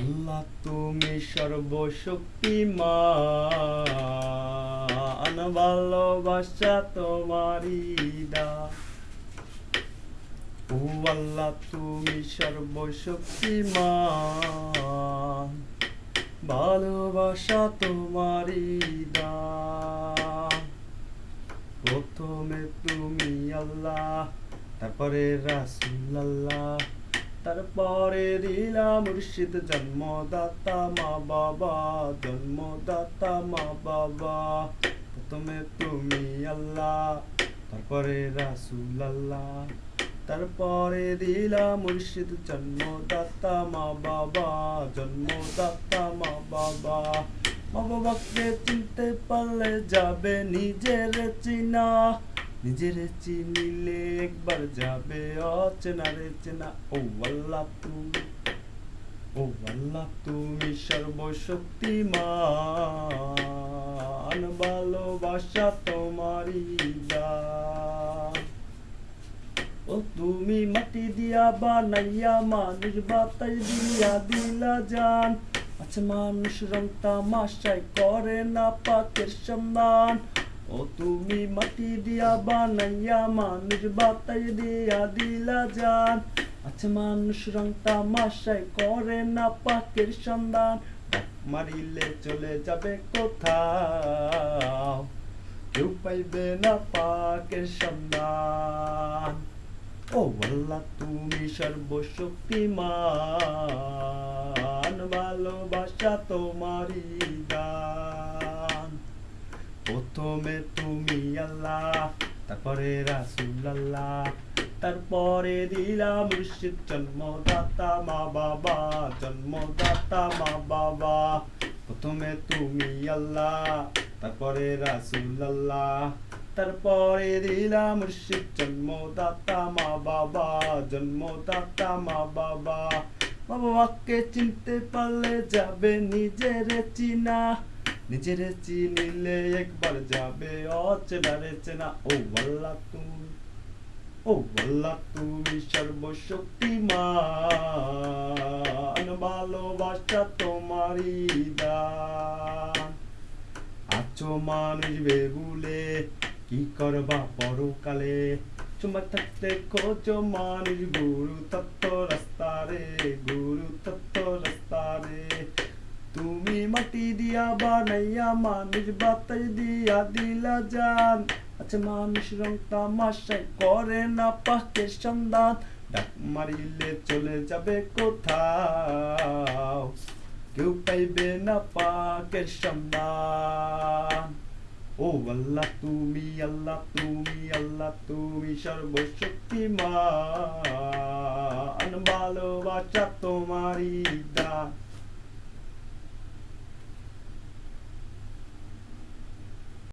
আল্লাহ তুমি সর্বশক্তিমান, ভালোবাসা তোমারই দা। ও আল্লাহ তুমি সর্বশক্তিমান, ভালোবাসা তোমারই দা। প্রথমে তুমি আল্লাহ, তারপরে রাসুল আল্লাহ তারপরে দিলাম মুর্শিদ, জন্মদাতা মা বাবা, জন্মদাতা মা বাবা। প্রথমে তুমি আল্লাহ, তারপরে রাসুল আল্লাহ তারপরে দিলাম মুর্শিদ, জন্মদাতা মা বাবা, জন্মদাতা মা বাবা। মা বাবাকে চিনতে পারলে যাবে নিজের চিনা। নিজের চিনিলে একবার যাবে অচেনা রে চেনা। ও আল্লাহ তুমি, ও আল্লাহ তুমি সর্বশক্তিমান, ভালোবাসা তোমারই ও তুমি মাটি দিয়া বানাইয়া, মানুষ বাতাই দিয়া দিলা জান। আচ্ছা মানুষ রং তামাশাই করে না পাকের সন্ধান। ও তুমি মাটি দিয়া বানাইয়া মানুষ বাতাই দিয়া দিলা জান। আচ্ছা মানুষ রং তামাশাই করে না পাকের সন্ধান। মারিলে চলে যাবে কোথাও। কেউ পাইবে না পাকের সন্ধান। ও আল্লাহ তুমি সর্বশক্তিমান। ভালোবাসা তোমারই দান। প্রথমে তুমি আল্লাহ, তারপরে রাসুল আল্লাহ তারপরে দিলাম মুর্শিদ জন্মদাতা মা বাবা, জন্মদাতা মা বাবা। প্রথমে তুমি আল্লাহ, তারপরে রাসুল আল্লাহ তারপরে দিলাম মুর্শিদ জন্মদাতা মা বাবা, জন্মদাতা মা বাবা। মা বাবাকে চিনতে পারলে যাবে নিজের চিনা। নিজের চিনিলে একবার যাবে অচেনা চেনা ও আল্লাহ তুমি, ও আল্লাহ তুমি সর্বশক্তিমান, ভালোবাসা তোমারই দান। আছো মানুষ বেগুলে কি করবা পরকালে? চুমা থাকতে খোঁজ মানুষ গুরু তত্ত্ব রাস্তা রে গুরু তত্ত্ব রাস্তা রে তুমি মাটি দিয়া বানাইয়া মানুষ বাতাই দিয়া দিলা জান। আচ্ছা মানুষ রং তামাশাই করে না পাকের সন্ধান। ডাক মারিলে চলে যাবে কোথাও। কেউ পাইবে না পাকের সন্ধান। ও আল্লাহ, তুমি আল্লাহ তুমি আল্লাহ, তুমি সর্বশক্তিমান। ভালোবাসা তোমারই